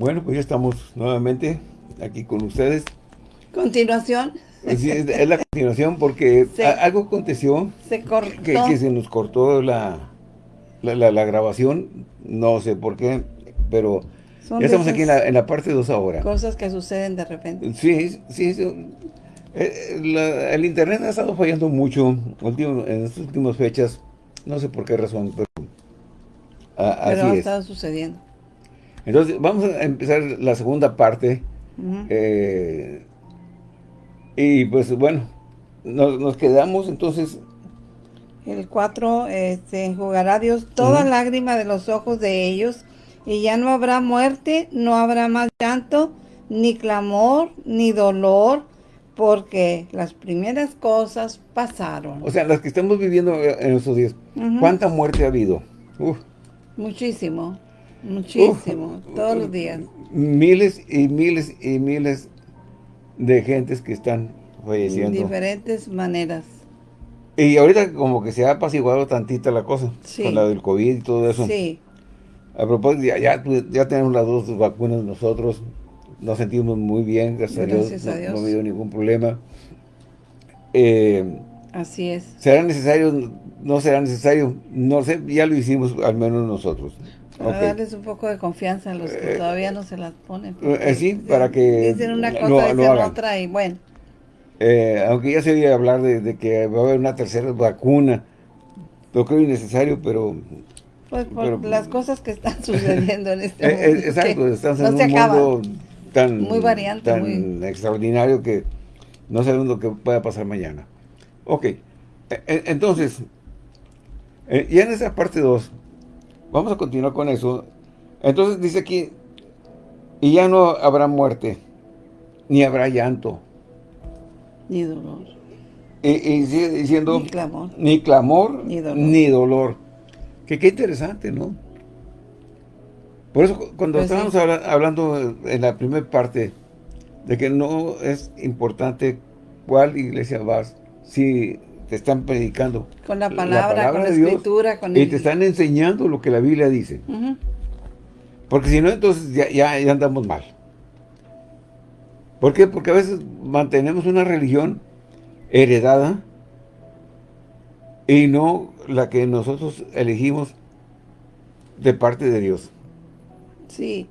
Bueno, pues ya estamos nuevamente aquí con ustedes. ¿Continuación? Sí, es, la continuación porque algo aconteció se cortó. Que, se nos cortó la, la, grabación, no sé por qué, pero ya estamos aquí en la, parte 2 ahora. Cosas que suceden de repente. Sí, sí, eh, el internet ha estado fallando mucho en estas últimas fechas, no sé por qué razón, pero, pero ha estado sucediendo. Entonces, vamos a empezar la segunda parte. Eh, y pues bueno, nos, quedamos entonces... El 4, este, enjugará Dios toda lágrima de los ojos de ellos, y ya no habrá muerte, no habrá más llanto, ni clamor, ni dolor, porque las primeras cosas pasaron. O sea, las que estamos viviendo en estos días, ¿cuánta muerte ha habido? Muchísimo. Muchísimo, todos los días. Miles y miles y miles de gentes que están falleciendo. De diferentes maneras. Y ahorita como que se ha apaciguado tantita la cosa, con la del COVID y todo eso. Sí. A propósito, ya, ya, tenemos las dos vacunas nosotros, nos sentimos muy bien, gracias, a, Dios, no, ha habido ningún problema. Eh, Así es. ¿Será necesario? ¿No será necesario? No sé, ya lo hicimos al menos nosotros. Para darles un poco de confianza a los que eh, todavía no se las ponen. Eh, sí, para que Dicen una cosa, dicen otra y bueno. Eh, aunque ya se oye hablar de, que va a haber una tercera vacuna, lo creo innecesario, pero... Pues por las cosas que están sucediendo en este momento. exacto, estamos en un mundo tan, muy variante, tan extraordinario que no sabemos lo que pueda pasar mañana. Ok, e, e, entonces, ya en esa parte 2, Vamos a continuar con eso. Entonces dice aquí, y ya no habrá muerte, ni habrá llanto. Ni dolor. Y, sigue diciendo... Ni clamor. Ni clamor, ni dolor. Que qué interesante, ¿no? Por eso cuando pues estábamos hablando en la primera parte de que no es importante cuál iglesia vas, si te están predicando. Con la palabra, con la escritura. Con y te están enseñando lo que la Biblia dice. Porque si no, entonces ya, ya, andamos mal. ¿Por qué? Porque a veces mantenemos una religión heredada y no la que nosotros elegimos de parte de Dios. Sí,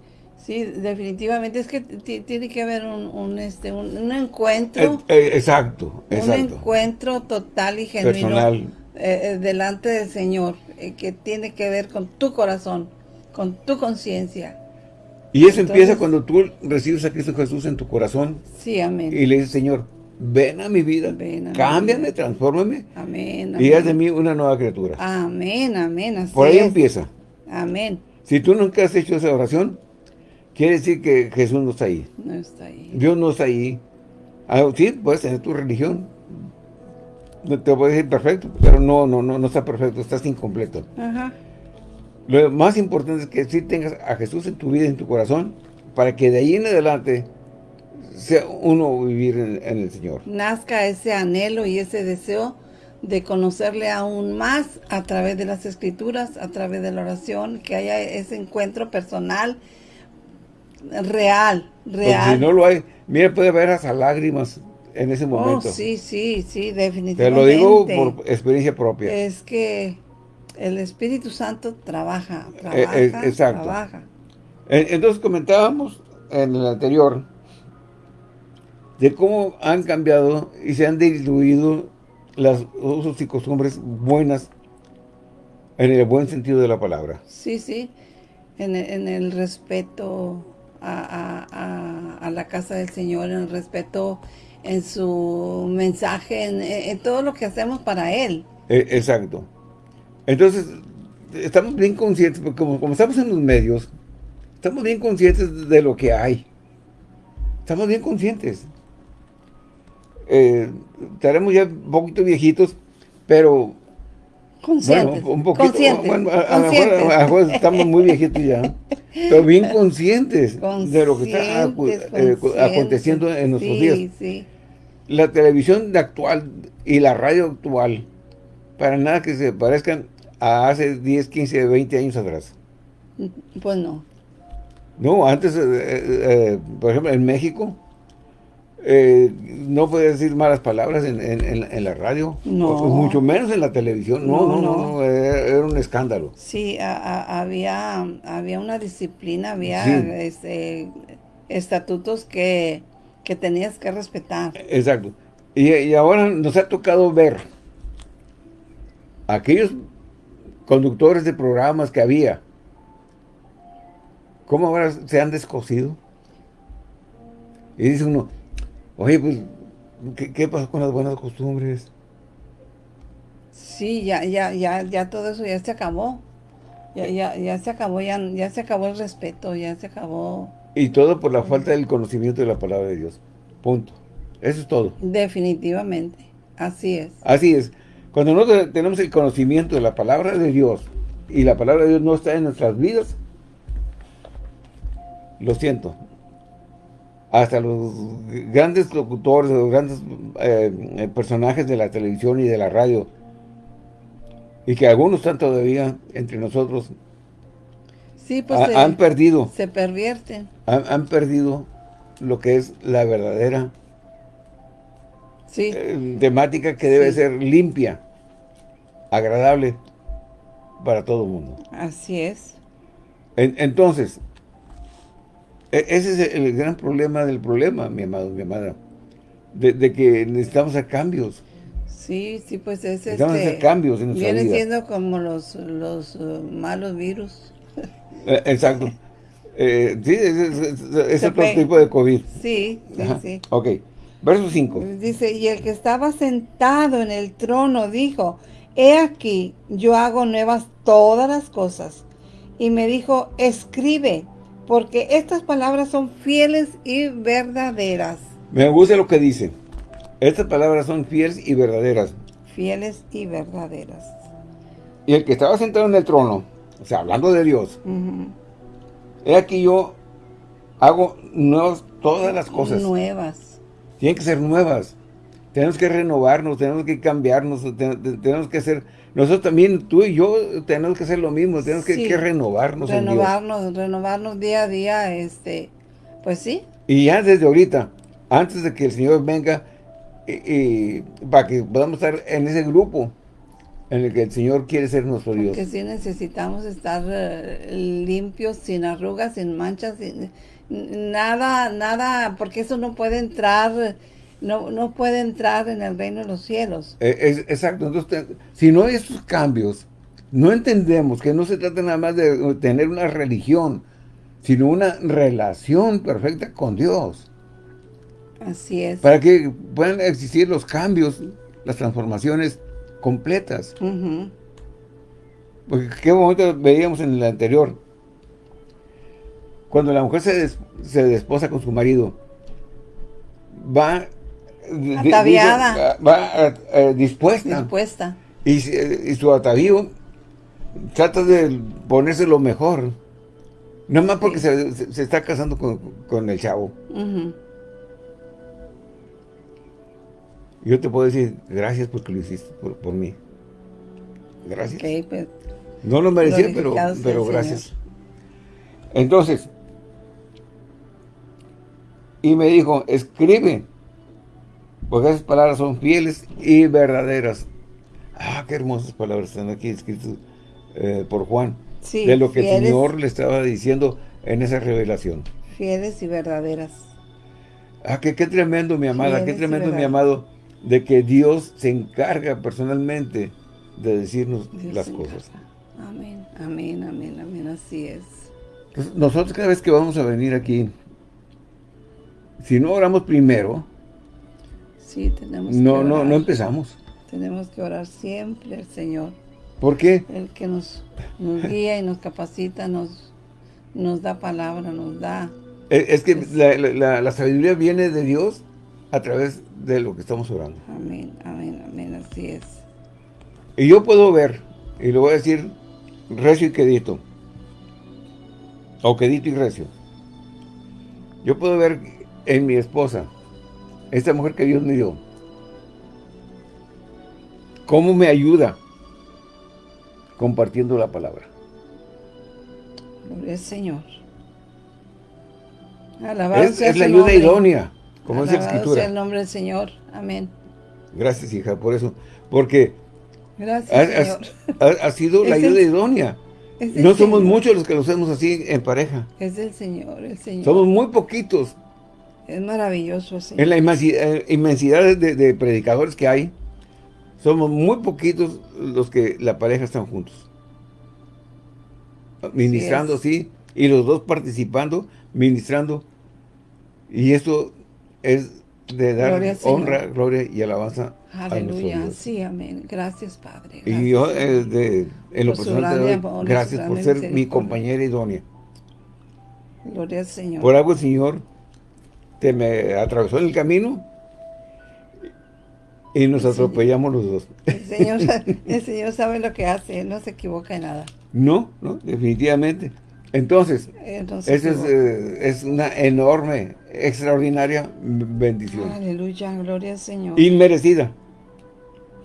Sí, definitivamente es que tiene que haber un, este, un, encuentro. Eh, eh, exacto, exacto. Un encuentro total y genuino eh, delante del Señor, que tiene que ver con tu corazón, con tu conciencia. Y eso empieza cuando tú recibes a Cristo Jesús en tu corazón. Sí, amén. Y le dices, Señor, ven a mi vida, ven cámbiame, transfórmame. Amén, Y haz de mí una nueva criatura. Amén, amén. Por ahí empieza. Amén. Si tú nunca has hecho esa oración, Quiere decir que Jesús no está ahí. No está ahí. Dios no está ahí. Ah, sí, puedes tener tu religión. No te a decir perfecto, pero no, no, no, no está perfecto, estás incompleto. Ajá. Lo más importante es que sí tengas a Jesús en tu vida, en tu corazón, para que de ahí en adelante sea uno vivir en, en el Señor. Nazca ese anhelo y ese deseo de conocerle aún más a través de las escrituras, a través de la oración, que haya ese encuentro personal real, real. si no lo hay, mire, puede haber hasta lágrimas en ese oh, momento. sí, sí, sí, definitivamente. Te lo digo por experiencia propia. Es que el Espíritu Santo trabaja, eh, eh, trabaja, trabaja. Entonces comentábamos en el anterior de cómo han cambiado y se han diluido las usos y costumbres buenas en el buen sentido de la palabra. Sí, sí, en en el respeto a, la casa del Señor, en respeto, en su mensaje, en, todo lo que hacemos para Él. E, exacto. Entonces, estamos bien conscientes, porque como, estamos en los medios, estamos bien conscientes de lo que hay. Estamos bien conscientes. Eh, estaremos ya un poquito viejitos, pero Conscientes. un poquito, conscientes, a, estamos muy viejitos ya, pero bien conscientes, de lo que está eh, aconteciendo en nuestros días. La televisión de actual y la radio actual, para nada que se parezcan a hace 10, 15, 20 años atrás. Pues no. No, antes, eh, eh, por ejemplo, en México, no podía decir malas palabras en, la radio, no. mucho menos en la televisión, no, no, no, era, un escándalo. Sí, había, había una disciplina, había este, estatutos que, tenías que respetar. Exacto. Y, y ahora nos ha tocado ver aquellos conductores de programas que había, ¿cómo ahora se han descosido? Y dice uno, oye, pues, ¿qué, pasó con las buenas costumbres? Sí, ya, ya, ya, ya todo eso ya se acabó. Ya, ya, ya se acabó, ya, ya se acabó el respeto, ya se acabó. Y todo por la falta del conocimiento de la palabra de Dios. Punto. Eso es todo. Definitivamente. Así es. Así es. Cuando no tenemos el conocimiento de la palabra de Dios y la palabra de Dios no está en nuestras vidas, lo siento. Hasta los grandes locutores, los grandes eh, personajes de la televisión y de la radio, y que algunos están todavía entre nosotros, sí, pues han perdido. Se pervierten. Han, perdido lo que es la verdadera eh, temática que debe ser limpia, agradable para todo el mundo. Así es. entonces, ese es el gran problema del problema, mi amado, mi amada. De, que necesitamos hacer cambios. Sí, sí, pues es Necesitamos hacer este, cambios en nuestra Viene siendo como los, los uh, malos virus. Eh, exacto. Eh, sí, es, otro tipo de COVID. Sí, sí, sí. Ok. Verso 5. Dice, y el que estaba sentado en el trono dijo, he aquí, yo hago nuevas todas las cosas. Y me dijo, escribe, porque estas palabras son fieles y verdaderas. Me gusta lo que dice. Estas palabras son fieles y verdaderas. Fieles y verdaderas. Y el que estaba sentado en el trono, o sea, hablando de Dios, he aquí yo hago nuevas todas las cosas. Nuevas tienen que ser nuevas. Tenemos que renovarnos, tenemos que cambiarnos, tenemos que hacer... Nosotros también, tú y yo, tenemos que hacer lo mismo, tenemos que, renovarnos Renovarnos, renovarnos día a día, este... Pues sí. Y ya desde ahorita, antes de que el Señor venga, y, para que podamos estar en ese grupo en el que el Señor quiere ser nuestro Dios. Que sí necesitamos estar eh, limpios, sin arrugas, sin manchas, sin nada, nada, porque eso no puede entrar, no, no puede entrar en el reino de los cielos. Eh, exacto, entonces, si no hay esos cambios, no entendemos que no se trata nada más de tener una religión, sino una relación perfecta con Dios. Así es. Para que puedan existir los cambios, las transformaciones completas. Porque qué momento veíamos en el anterior, cuando la mujer se, se desposa con su marido, va ataviada, va eh, dispuesta. dispuesta. Y, su atavío trata de ponerse lo mejor. No más porque se, está casando con, el chavo. Yo te puedo decir, gracias porque lo hiciste por, mí. Gracias. Pues, no lo merecía, pero, pero gracias. Entonces, y me dijo, escribe, porque esas palabras son fieles y verdaderas. Ah, qué hermosas palabras están aquí escritas eh, por Juan. de lo que el Señor le estaba diciendo en esa revelación. Fieles y verdaderas. Ah, qué, qué tremendo, mi amada, qué tremendo, mi amado, de que Dios se encarga personalmente de decirnos las cosas. Amén, amén, amén, amén, así es. nosotros cada vez que vamos a venir aquí si no oramos primero, sí, tenemos no, no, no empezamos. Tenemos que orar siempre al Señor. ¿Por qué? El que nos, guía y nos capacita, nos, nos da palabra, nos da... Es, que la, sabiduría viene de Dios a través de lo que estamos orando. Amén, amén, amén, así es. Y yo puedo ver, y le voy a decir recio y quedito, o quedito y recio. Yo puedo ver en mi esposa, esta mujer que Dios me dio, ¿cómo me ayuda? Compartiendo la palabra. Gloria al Señor. es, es la ayuda idónea, como dice la escritura. sea el nombre del Señor. Amén. Gracias, hija, por eso. Porque Gracias, ha, sido la ayuda idónea. No somos muchos los que lo hacemos así en pareja. Es el Señor, el Señor. Somos muy poquitos. Es maravilloso, así. En la eh, inmensidad, de, predicadores que hay, somos muy poquitos los que la pareja están juntos. Ministrando, sí, y los dos participando, ministrando. Y eso es de dar honra, gloria y alabanza Aleluya, sí, amén. Gracias, Padre. y yo, eh, en lo personal, gracias por ser mi compañera idónea. Gloria al Señor. Por algo Señor te me atravesó en el camino y nos atropellamos los dos. El Señor, el Señor sabe lo que hace, Él no se equivoca en nada. No, no, definitivamente. Entonces, Entonces es, eh, es, una enorme, extraordinaria bendición. Aleluya, gloria al Señor. Inmerecida.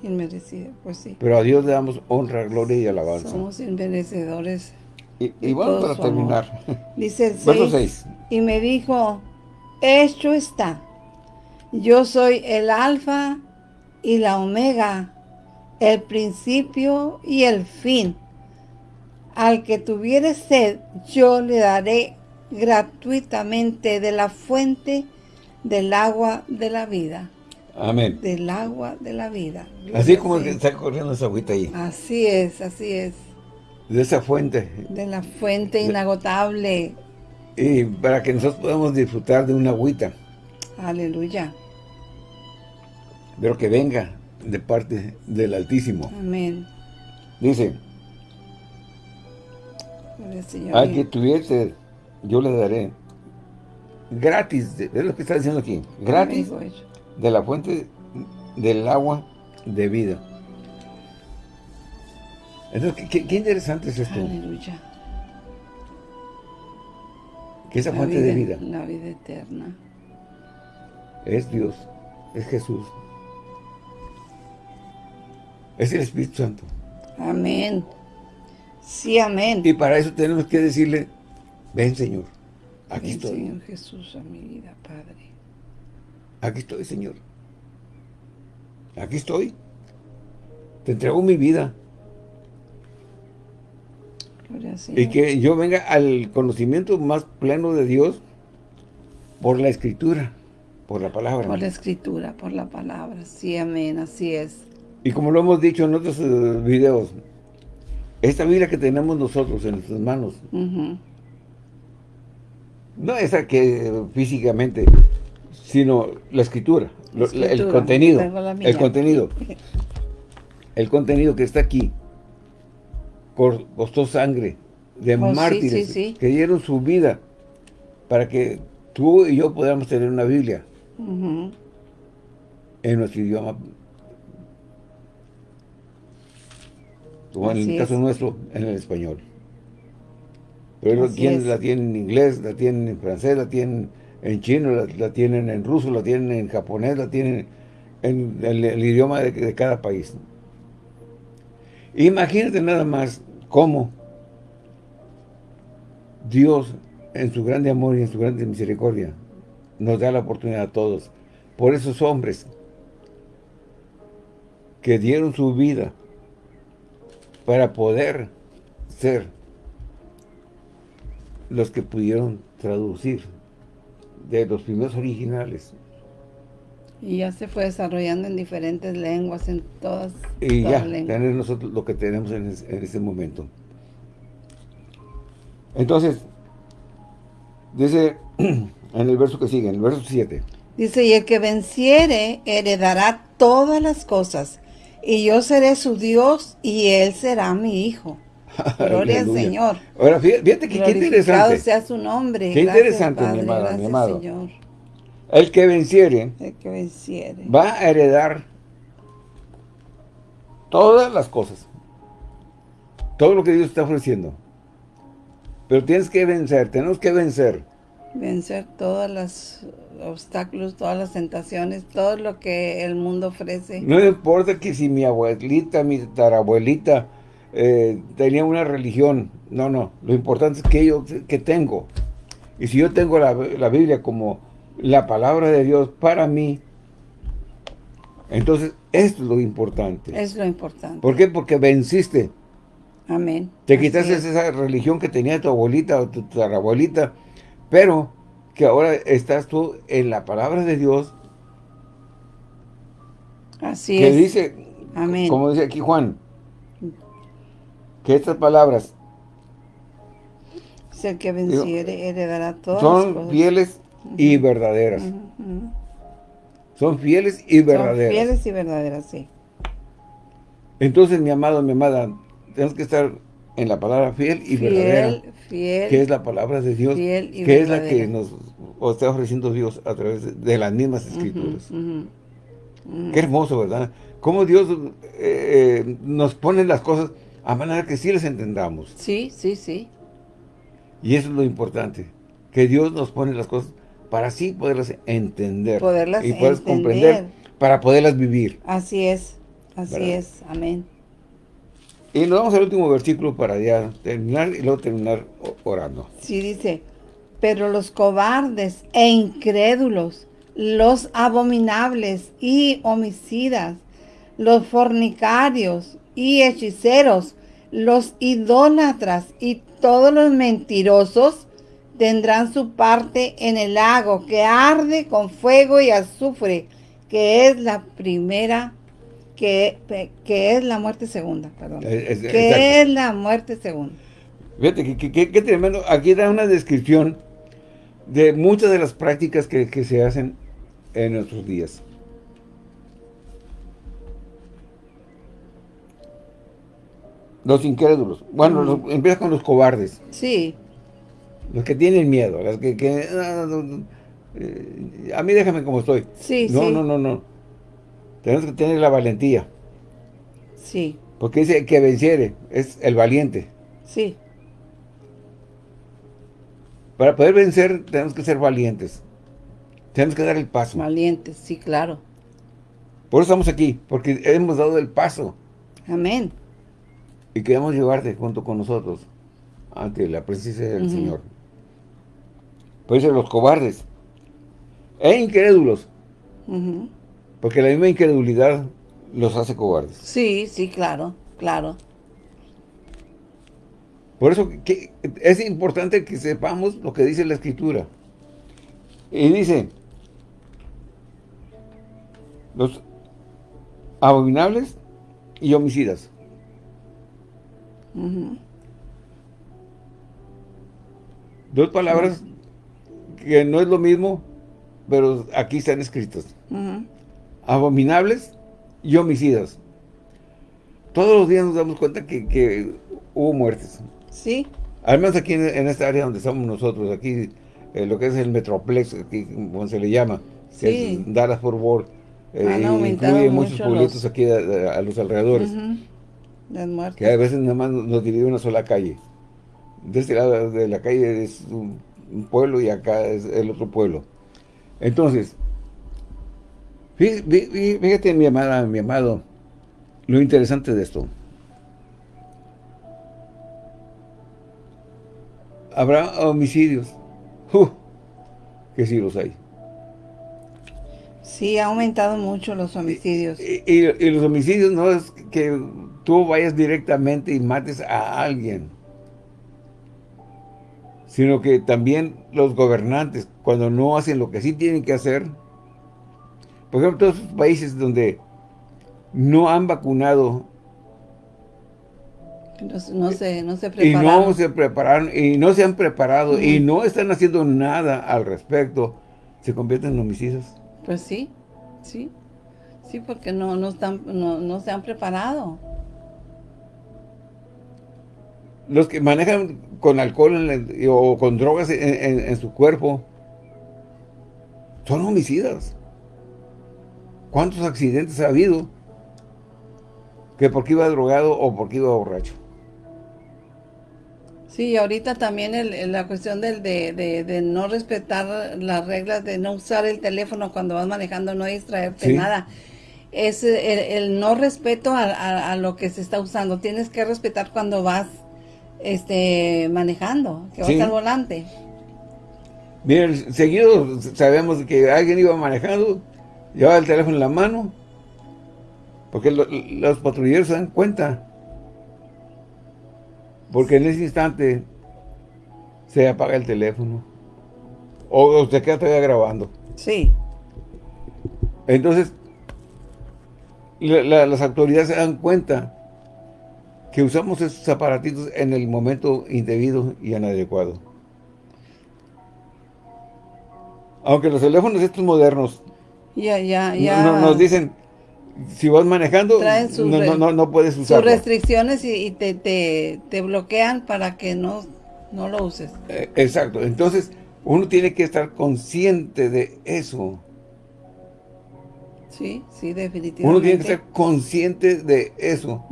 Inmerecida, pues sí. Pero a Dios le damos honra, gloria y alabanza. Somos inmerecedores. Y, y vamos para terminar. Dice el 6, Y me dijo, hecho está. Yo soy el alfa y la omega, el principio y el fin al que tuviere sed, yo le daré gratuitamente de la fuente del agua de la vida. Amén. Del agua de la vida. así como está corriendo esa agüita ahí. Así es, así es. De esa fuente. De la fuente inagotable. Y para que nosotros podamos disfrutar de una agüita. Aleluya. Pero que venga de parte del Altísimo. Amén. Dice, al que tuviese, yo le daré gratis, es lo que está diciendo aquí, gratis de la fuente del agua de vida. Entonces, qué, interesante es esto. Aleluya. Que esa fuente de vida. La vida eterna. Es Dios, es Jesús. Es el Espíritu Santo. Amén. Sí, amén. Y para eso tenemos que decirle, ven Señor, aquí ven, estoy. Señor Jesús a mi vida, Padre. Aquí estoy, Señor. Aquí estoy. Te entrego mi vida. Y que yo venga al conocimiento más pleno de Dios por la Escritura, por la palabra. Por la Escritura, por la palabra. Sí, amén, así es. Y como lo hemos dicho en otros eh, videos, esta Biblia que tenemos nosotros en nuestras manos, no esa que físicamente, sino la escritura, el contenido, el contenido, el contenido que está aquí, costó sangre de oh, mártires que dieron su vida para que tú y yo podamos tener una Biblia en nuestro idioma. O en el caso nuestro, en el español. Pero quienes la tienen en inglés, la tienen en francés, la tienen en chino, la, tienen en ruso, la tienen en japonés, la tienen en el, idioma de, cada país. Imagínate nada más cómo Dios, en su grande amor y en su grande misericordia, nos da la oportunidad a todos, por esos hombres que dieron su vida para poder ser los que pudieron traducir de los primeros originales. Y ya se fue desarrollando en diferentes lenguas, en todas, y ya, tener nosotros lo que tenemos en, en este momento. Entonces, dice en el verso que sigue, en el verso 7. Dice, y el que venciere heredará todas las cosas y yo seré su Dios y él será mi hijo. Gloria al Señor. Ahora, fíjate que qué interesante. sea su nombre. Qué interesante, mi, amado, mi amado. Señor. El que venciere, el que venciere va a heredar todas las cosas. Todo lo que Dios está ofreciendo. Pero tienes que vencer, tenemos que vencer. Vencer todas las obstáculos, todas las tentaciones, todo lo que el mundo ofrece. No importa que si mi abuelita, mi tarabuelita eh, tenía una religión, no, no, lo importante es que yo que tengo Y si yo tengo la, la Biblia como la palabra de Dios para mí, entonces es lo importante. Es lo importante. ¿Por qué? Porque venciste. Amén. Te quitaste esa religión que tenía tu abuelita o tu, tu abuelita, pero que ahora estás tú en la palabra de Dios. Así que es. dice, Amén. como dice aquí Juan, que estas palabras es el que venciere heredará todas son las cosas. fieles y verdaderas. Son fieles y verdaderas. Son fieles y verdaderas, sí. Entonces, mi amado, mi amada, tenemos que estar en la palabra fiel y verdadera. Fiel. Que es la palabra de Dios. Fiel y que es la que nos está ofreciendo Dios a través de, las mismas escrituras. Ujú. Qué hermoso, ¿verdad? Cómo Dios eh, eh, nos pone las cosas a manera que sí las entendamos. Sí, sí, sí. Y eso es lo importante. Que Dios nos pone las cosas para así poderlas entender. Poderlas y poderlas comprender para poderlas vivir. Así es. Así ¿Verdad? es. Amén. Y nos vamos al último versículo para ya terminar y luego terminar orando. Sí dice, pero los cobardes e incrédulos, los abominables y homicidas, los fornicarios y hechiceros, los idólatras y todos los mentirosos tendrán su parte en el lago que arde con fuego y azufre, que es la primera, que, que es la muerte segunda, perdón. Es- es- que exacto. es la muerte segunda. Fíjate, qué tremendo. Aquí da una descripción de muchas de las prácticas que, que se hacen en nuestros días. Los incrédulos. Bueno, los- empieza con los cobardes. Sí, Los que tienen miedo. Los que... que, ah, no, no, eh, a mí déjame como estoy. sí, no, sí. no, no, no. Tenemos que tener la valentía. Sí, Porque dice que venciere. Es el valiente. sí, Para poder vencer tenemos que ser valientes. Tenemos que dar el paso. valientes, sí, claro. Por eso estamos aquí, porque hemos dado el paso Amén. y queremos llevarte junto con nosotros ante la presencia del. Señor. Por eso los cobardes e incrédulos, porque la misma incredulidad los hace cobardes. Sí, sí, claro, claro. Por eso que es importante que sepamos lo que dice la Escritura. Y dice, los abominables y homicidas. Dos palabras que no es lo mismo, pero aquí están escritas. Ujú. Abominables y homicidas. Todos los días nos damos cuenta que, que hubo muertes. Sí, Al menos aquí en, en esta área donde estamos nosotros, aquí eh, lo que es el Metroplex, aquí como se le llama, que Sí. es Dallas Fort Worth, eh, Han aumentado incluye muchos mucho pueblitos los- aquí a, a- a los alrededores, las que a veces nada más nos divide una sola calle. De este lado de la calle es un, un pueblo y acá es el otro pueblo. Entonces, fí- fí- fí- fíjate mi amada, mi amado, lo interesante de esto. Habrá homicidios. ¡Uh! que sí los hay. Sí, ha aumentado mucho los homicidios. Y, y- y los homicidios no es que tú vayas directamente y mates a alguien, sino que también los gobernantes, cuando no hacen lo que sí tienen que hacer, por ejemplo, todos esos países donde no han vacunado No, se- no se, no se y no se prepararon y no se han preparado y no están haciendo nada al respecto, se convierten en homicidas. Pues sí, sí. Sí, porque no, no, están, no, no se han preparado. Los que manejan con alcohol en o con drogas en, en- en su cuerpo son homicidas. ¿Cuántos accidentes ha habido? Que porque iba drogado o porque iba borracho. Sí, ahorita también el- el- la cuestión del, de, de, de no respetar las reglas, de no usar el teléfono cuando vas manejando, no distraerte, Sí. nada. Es el, el no respeto a, a- a lo que se está usando. Tienes que respetar cuando vas este manejando, que vas Sí. al volante. Miren, seguido sabemos que alguien iba manejando, llevaba el teléfono en la mano, porque los patrulleros se dan cuenta. Porque en ese instante se apaga el teléfono. O, se queda todavía grabando. Sí. Entonces, las autoridades se dan cuenta que usamos esos aparatitos en el momento indebido y inadecuado. Aunque los teléfonos estos modernos ya, ya, ya. nos dicen, si vas manejando, no, puedes usarlo. Sus restricciones y, te, te, bloquean para que no, no lo uses. Eh, exacto. Entonces, uno tiene que estar consciente de eso. Sí, sí, definitivamente. Uno tiene que estar consciente de eso.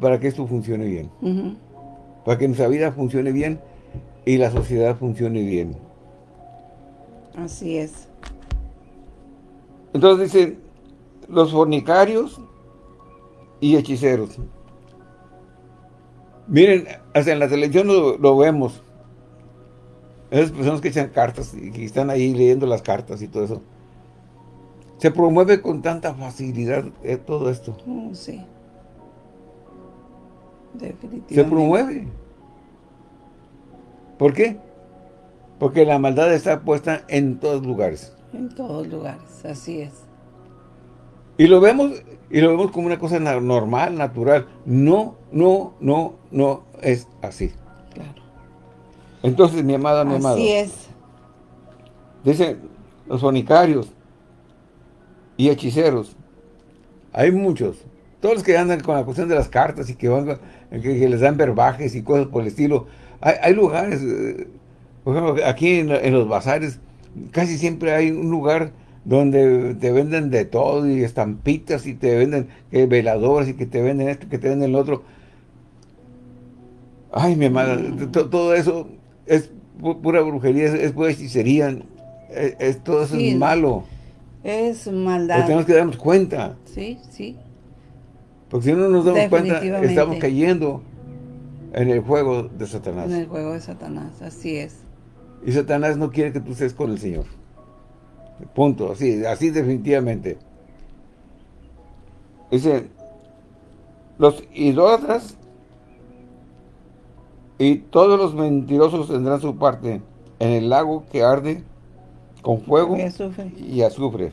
Para que esto funcione bien. Para que nuestra vida funcione bien y la sociedad funcione bien. Así es. Entonces dice, los fornicarios y hechiceros. Miren, hasta en la televisión lo, vemos. Esas personas que echan cartas y que están ahí leyendo las cartas y todo eso. Se promueve con tanta facilidad eh, todo esto. Oh, sí. Se promueve. ¿Por qué? Porque la maldad está puesta en todos lugares. En todos lugares, así es. Y lo vemos y lo vemos como una cosa normal, natural. No, no, no, no es así. Claro. Entonces, mi amada, mi amado. Así es. Dicen los sonicarios y hechiceros. Hay muchos. Todos los que andan con la cuestión de las cartas y que, van, que, les dan verbajes y cosas por el estilo. Hay, lugares, eh, por ejemplo, aquí en los bazares, casi siempre hay un lugar donde te venden de todo y estampitas y te venden que veladoras y que te venden esto, que te venden lo otro. Ay, mi mm. todo eso es pura brujería, es, pura hechicería, es, todo eso es malo. Es maldad. tenemos que darnos cuenta. Sí, sí. Porque si no nos damos cuenta, estamos cayendo en el juego de Satanás. En el juego de Satanás, así es. Y Satanás no quiere que tú estés con el Señor. Punto, así, así definitivamente. Dice, los idólatras y todos los mentirosos tendrán su parte en el lago que arde con fuego y azufre.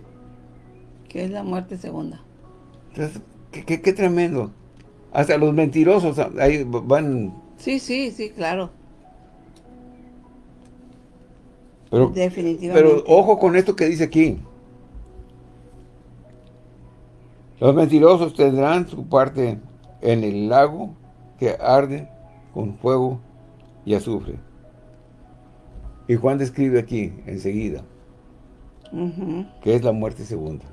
Que es la muerte segunda. Entonces, qué, qué tremendo. Hasta los mentirosos ahí van... Sí, sí, sí, claro. Pero, Pero ojo con esto que dice aquí. Los mentirosos tendrán su parte en el lago que arde con fuego y azufre. Y Juan describe aquí, enseguida, que es la muerte segunda.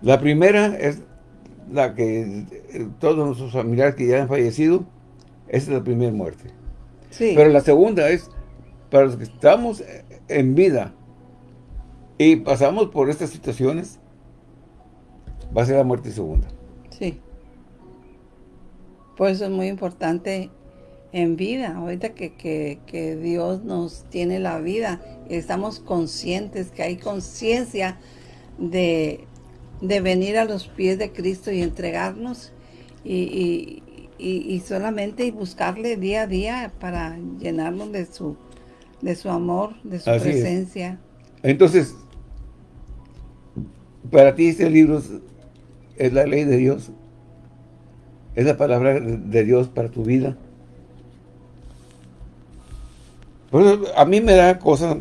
La primera es la que eh, todos nuestros familiares que ya han fallecido, esa es la primera muerte. Pero la segunda es para los que estamos en vida y pasamos por estas situaciones, va a ser la muerte segunda. Sí. Por eso es muy importante en vida, ahorita que, que, Dios nos tiene la vida, estamos conscientes, que hay conciencia de, venir a los pies de Cristo y entregarnos y, y, solamente buscarle día a día para llenarnos de su de su amor, de su presencia. Entonces, para ti este libro es la ley de Dios, es la palabra de Dios para tu vida. a mí me da cosa,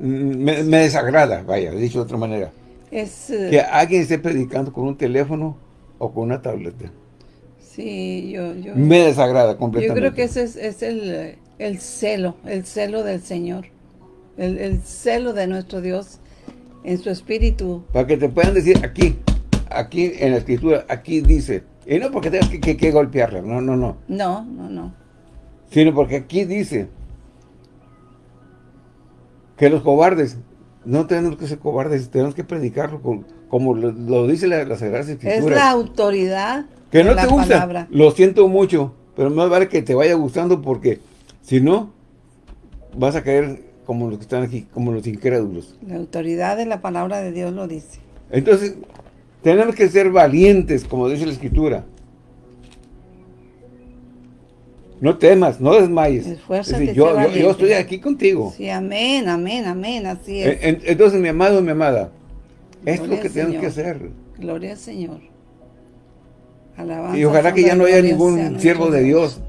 me, desagrada, vaya, dicho de otra manera, es, que eh, alguien esté predicando con un teléfono o con una tableta. Sí, yo... yo me desagrada completamente. Yo creo que ese es el el celo, el celo del Señor, el, celo de nuestro Dios en su espíritu. Para que te puedan decir aquí, aquí en la escritura, aquí dice, y no porque tengas que, que, golpearla, no, no, no. No, no, no. Sino porque aquí dice que los cobardes, no tenemos que ser cobardes, tenemos que predicarlo como lo, dice la, la Sagrada Escritura. Es la autoridad que no te gusta, Lo siento mucho, pero más vale que te vaya gustando porque si no, vas a caer como los que están aquí, como los incrédulos. La autoridad de la palabra de Dios lo dice. Entonces, tenemos que ser valientes, como dice la Escritura. No temas, no desmayes. Esfuérzate, yo, yo, yo, estoy aquí contigo. Sí, amén, amén, amén, así es. Entonces, mi amado, mi amada, esto es lo que tenemos que hacer. Gloria al Señor. Alabanza y ojalá que ya no haya ningún siervo de Dios,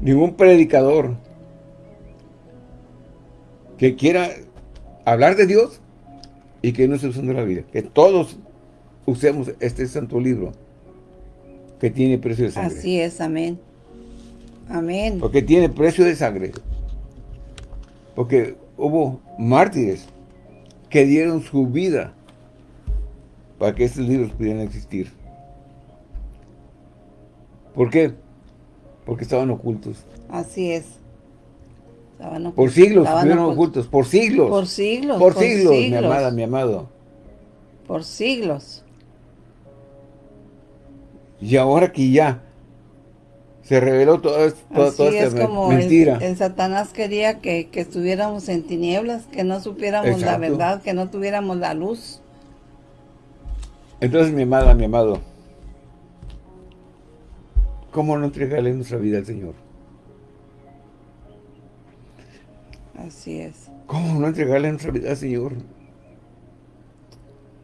ningún predicador que quiera hablar de Dios y que no se usando la vida. Que todos usemos este santo libro que tiene precio de sangre. Así es, amén. Amén. Porque tiene precio de sangre. Porque hubo mártires que dieron su vida para que estos libros pudieran existir. ¿Por qué? Porque estaban ocultos. Así es. Estaban ocultos. Por siglos estuvieron ocultos. Por siglos. Por siglos. Por, siglos, mi amada, mi amado. Por siglos. Y ahora que ya se reveló toda, toda, es como mentira. El, Satanás quería que, estuviéramos en tinieblas, que no supiéramos la verdad, que no tuviéramos la luz. Entonces, mi amada, mi amado, ¿cómo no entregarle nuestra vida al Señor? Así es. ¿Cómo no entregarle nuestra vida al Señor?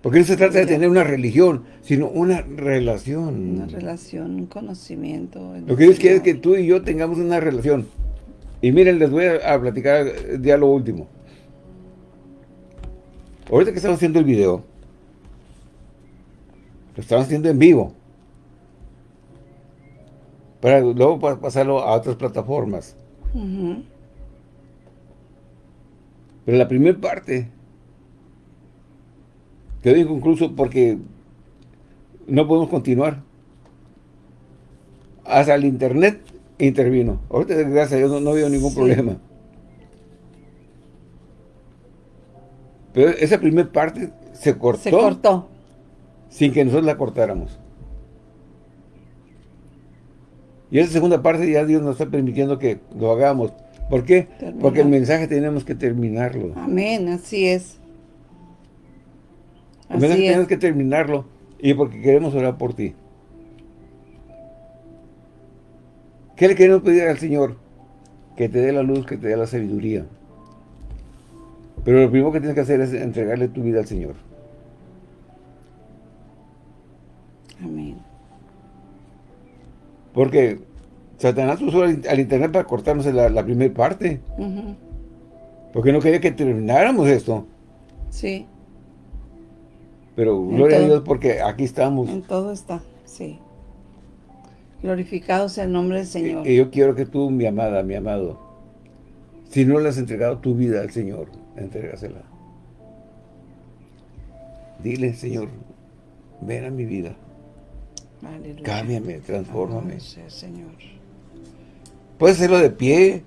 Porque no se trata de tener una religión, sino una relación. Una relación, un conocimiento. Lo que Dios quiere es que tú y yo tengamos una relación. Y miren, les voy a, platicar ya lo último. Ahorita que estamos haciendo el video, lo estamos haciendo en vivo. Para luego pasarlo a otras plataformas. Pero la primera parte Quedó inconcluso porque no podemos continuar. Hasta el internet intervino. Ahorita, gracias a Dios, no, veo ningún problema. Pero esa primera parte se cortó. Se cortó. Sin que nosotros la cortáramos. Y esa segunda parte ya Dios nos está permitiendo que lo hagamos. ¿Por qué? Porque el mensaje tenemos que terminarlo. Amén, así es. Así es. tenemos que terminarlo y porque queremos orar por ti. ¿Qué le queremos pedir al Señor? Que te dé la luz, que te dé la sabiduría. Pero lo primero que tienes que hacer es entregarle tu vida al Señor. Amén. Porque Satanás usó al internet para cortarnos la, primera parte. Porque no quería que termináramos esto. Sí. Pero gloria a Dios porque aquí estamos. En todo está, sí. Glorificado sea el nombre del Señor. Y, yo quiero que tú, mi amada, mi amado, si no le has entregado tu vida al Señor, entrégasela. Dile, Señor, ven a mi vida. Aleluya. Cámbiame, transfórmame. Señor. Puedes hacerlo de pie,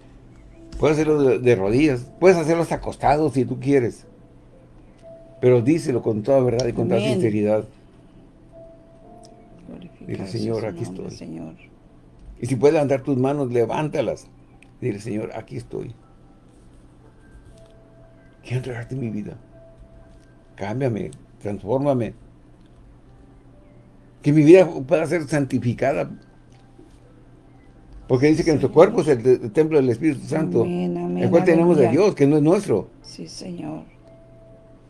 puedes hacerlo de, rodillas, puedes hacerlo hasta acostado si tú quieres. Pero díselo con toda verdad y con toda sinceridad. Dile, Señor, aquí estoy. Señor. Y si puedes levantar tus manos, levántalas. Dile, Señor, aquí estoy. Quiero entregarte mi vida. Cámbiame, transfórmame. Que mi vida pueda ser santificada. Porque dice que nuestro cuerpo es el, templo del Espíritu Santo. el cual tenemos de Dios, que no es nuestro. Sí, Señor.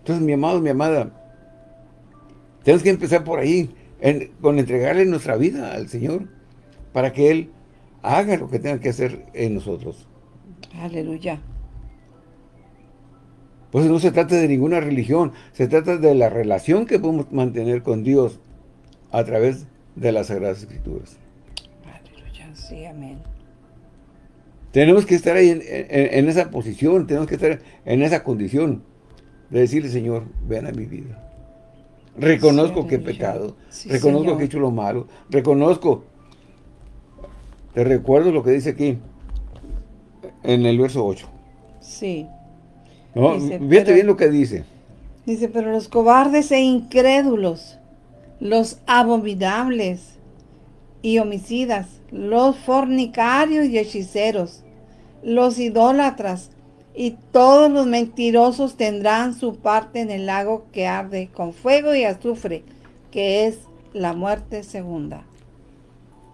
Entonces, mi amado, mi amada, tenemos que empezar por ahí, con entregarle nuestra vida al Señor, para que Él haga lo que tenga que hacer en nosotros. Aleluya. Pues no se trata de ninguna religión, se trata de la relación que podemos mantener con Dios a través de las Sagradas Escrituras. Aleluya, sí, amén. Tenemos que estar ahí en esa posición, tenemos que estar en esa condición de decirle, Señor, ven a mi vida. Reconozco que he pecado, reconozco que he hecho lo malo, reconozco. Te recuerdo lo que dice aquí, en el verso 8. Sí. ¿No? Fíjate bien lo que dice. Dice, pero los cobardes e incrédulos, los abominables y homicidas, los fornicarios y hechiceros, los idólatras, y todos los mentirosos tendrán su parte en el lago que arde con fuego y azufre, que es la muerte segunda.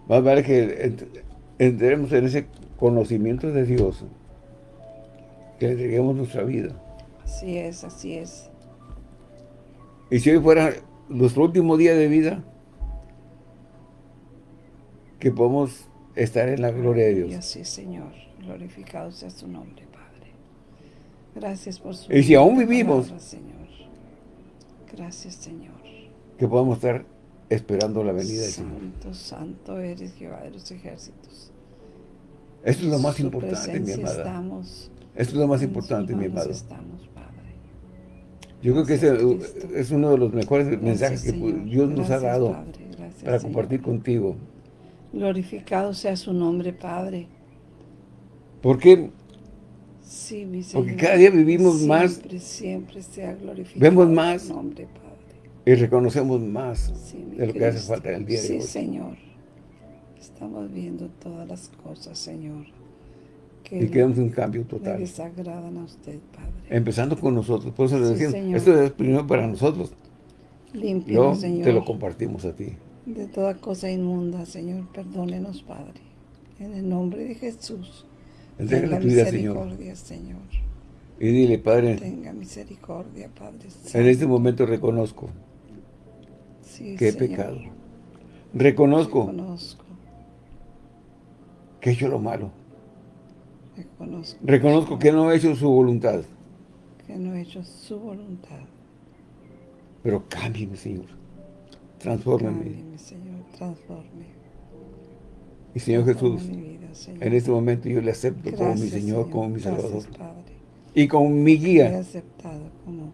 Más vale que entremos en ese conocimiento de Dios, que le entreguemos nuestra vida. Así es, así es. Y si hoy fuera nuestro último día de vida, que podamos estar en la gloria de Dios. Así, Señor. Glorificado sea su nombre. Gracias por su Y si aún vivimos, Señor. Gracias, Señor. Que podamos estar esperando la venida del Señor. Santo, santo eres Jehová de los ejércitos. Esto es lo más importante, mi amada. Estamos, Esto es lo más importante, mi amado. Estamos, Padre. Yo creo que ese es uno de los mejores mensajes que Dios nos ha dado para compartir contigo. Glorificado sea su nombre, Padre. ¿Por qué? Sí, mi Señor. Porque cada día vivimos siempre, más. Siempre, siempre sea glorificado Vemos más. Nombre, Padre. Y reconocemos más de lo que hace falta en el día de hoy. Sí, Señor. Estamos viendo todas las cosas, Señor. Que y queremos un cambio total. Le desagradan a usted, Padre. Empezando con nosotros. Por eso le decimos, esto es primero para nosotros. Límpianos, Señor. te lo compartimos a ti. De toda cosa inmunda, Señor, perdónenos, Padre. En el nombre de Jesús. Tenga tu vida, Señor. Señor. Y dile, Padre. Tenga misericordia, Padre. En este momento reconozco sí, que he Señor. pecado. Reconozco, reconozco que he hecho lo malo. Reconozco, reconozco que no he hecho su voluntad. Que no he hecho su voluntad. Pero cámbiame, Señor. Transfórmame. Cámbiame, Señor. Transforme. Y Señor Jesús, Señor. en este momento yo le acepto Gracias, como mi Señor, Señor. como mi Salvador. Gracias, Padre. Y como mi guía. Le he aceptado como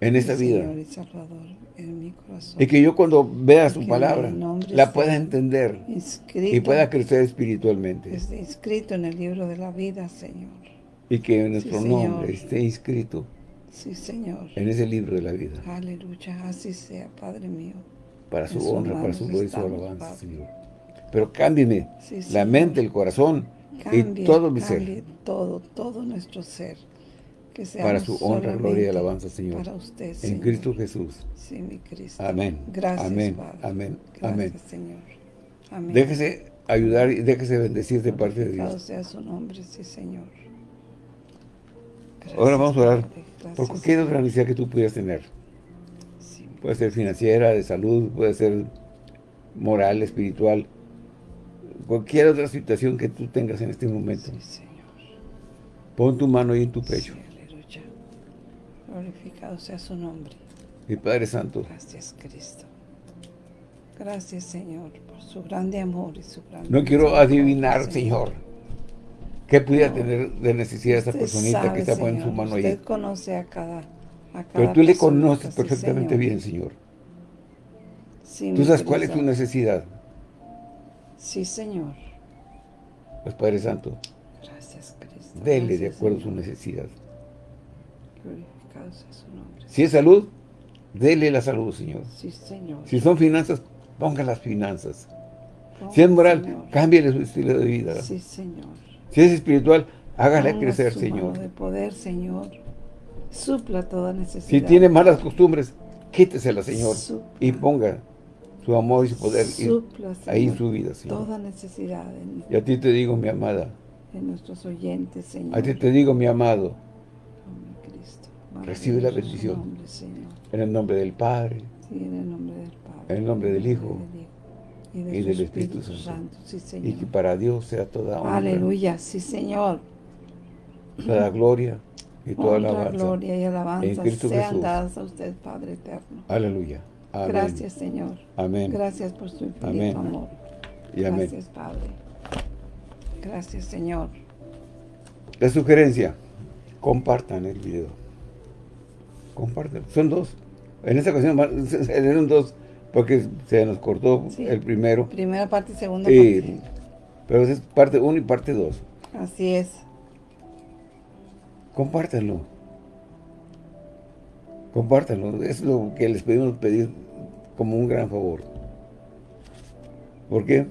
en esta vida. Señor y Salvador en mi corazón. Y que yo cuando vea su palabra, la pueda entender y pueda crecer espiritualmente. Esté inscrito en el libro de la vida, Señor. Y que nuestro sí, nombre esté inscrito sí, Señor. en ese libro de la vida. Aleluya, así sea, Padre mío. Para su honra, para su gloria y su alabanza, Señor. Pero cámbiame sí, la mente, el corazón cambie, y todo mi ser. todo, todo nuestro ser. Que para su honra, gloria y alabanza, Señor. Para usted, En Señor. Cristo Jesús. Sí, mi Cristo. Amén. Gracias, Amén. Padre. Amén. Gracias, Amén. Señor. Amén. Déjese ayudar y déjese bendecir de parte de Dios. sea su nombre, sí, Señor. Gracias, Ahora vamos a orar Padre. por cualquier otra necesidad que tú pudieras tener. Sí. Puede ser financiera, de salud, puede ser moral, espiritual. Cualquier otra situación que tú tengas en este momento. Sí, Señor. Pon tu mano ahí en tu pecho. Sí, aleluya. Glorificado sea su nombre. Mi Padre Santo. Gracias, Cristo. Gracias, Señor, por su grande amor y su grande No quiero adivinar, Señor. Qué pudiera No. tener de necesidad esa Usted personita sabe, que está poniendo su mano Usted ahí. conoce a cada, a cada Pero tú le conoces perfectamente bien, Señor. Sí, Tú sabes cuál es tu necesidad. Sí, Señor. Pues Padre Santo, Gracias, Cristo. dele de acuerdo a su necesidad. Glorificado sea su nombre. Si es salud, dele la salud, Señor. Sí, Señor. Si son finanzas, ponga las finanzas. Ponga, Si es moral, Señor. cámbiale su estilo de vida. Sí, Señor. Si es espiritual, hágale Ponga crecer, su Señor. mano de poder, Señor. Supla toda necesidad. Si tiene malas costumbres, quítesela, Señor. Supla. Y ponga su amor y su poder y- Supla, ahí en su vida, Señor. Toda necesidad en, Y a ti te digo, mi amada. en nuestros oyentes, Señor. A ti te digo, mi amado. Oh, Cristo. Recibe la bendición. nombre, Señor. En el nombre del Padre, Sí, en el nombre del Padre. En el nombre del Hijo. Y, del y del Espíritu Espíritu Santo. Santo. Sí, y Señor. que para Dios sea toda honra, Aleluya. Sí, Señor. toda gloria y toda Honra, alabanza. gloria y alabanza en Cristo sean Jesús. dadas a usted, Padre eterno. Aleluya. Amén. Gracias, Señor. Amén. Gracias por su infinito Amén. amor. Y amén. Gracias, Padre. Gracias, Señor. La sugerencia, compartan el video. Compartan. Son dos. En esta ocasión eran dos porque se nos cortó Sí. el primero. Primera parte y segunda Y- parte. pero es parte uno y parte dos. Así es. Compártanlo. Compártanlo. Es lo que les pedimos pedir como un gran favor. ¿Por qué?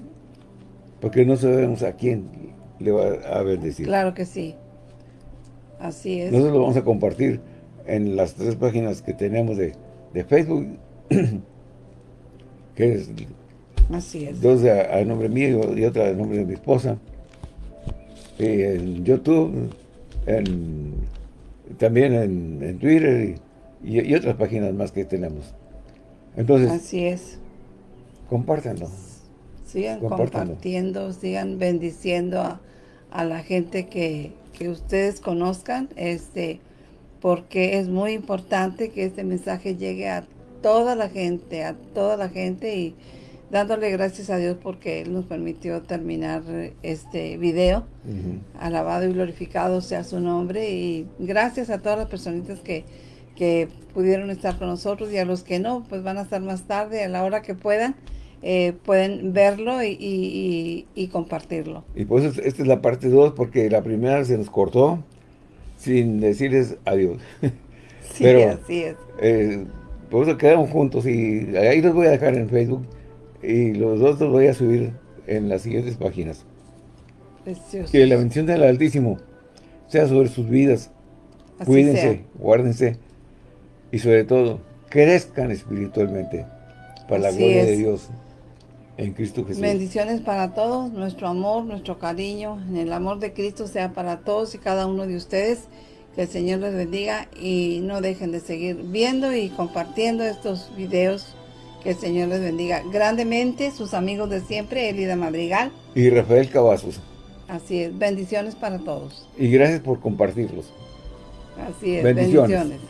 Porque no sabemos a quién le va a bendecir. Claro que sí. Así es. Nosotros lo vamos a compartir en las tres páginas que tenemos de, Facebook, que es, Así es. dos a, nombre mío y otra a nombre de mi esposa, y en YouTube, también en, Twitter y, otras páginas más que tenemos. Entonces, Así es. Compártanlo. Sigan compartiendo, sigan bendiciendo a, a la gente que, que ustedes conozcan, este, porque es muy importante que este mensaje llegue a toda la gente, a toda la gente y dándole gracias a Dios porque Él nos permitió terminar este video. Alabado y glorificado sea su nombre y gracias a todas las personitas que, que pudieron estar con nosotros y a los que no, pues van a estar más tarde a la hora que puedan. Eh, pueden verlo y, y, compartirlo. Y pues esta es la parte 2 porque la primera se nos cortó sin decirles adiós. Sí, Pero, así es. Eh, por eso quedamos juntos y ahí los voy a dejar en Facebook y los dos los voy a subir en las siguientes páginas. Precioso. Que la bendición del Altísimo sea sobre sus vidas. Cuídense, guárdense y sobre todo, crezcan espiritualmente para la gloria de Dios en Cristo Jesús. Bendiciones para todos, nuestro amor, nuestro cariño, en el amor de Cristo sea para todos y cada uno de ustedes. Que el Señor les bendiga y no dejen de seguir viendo y compartiendo estos videos. Que el Señor les bendiga grandemente. Sus amigos de siempre, Elida Madrigal. Y Rafael Cavazos. Así es. Bendiciones para todos. Y gracias por compartirlos. Así es. bendiciones.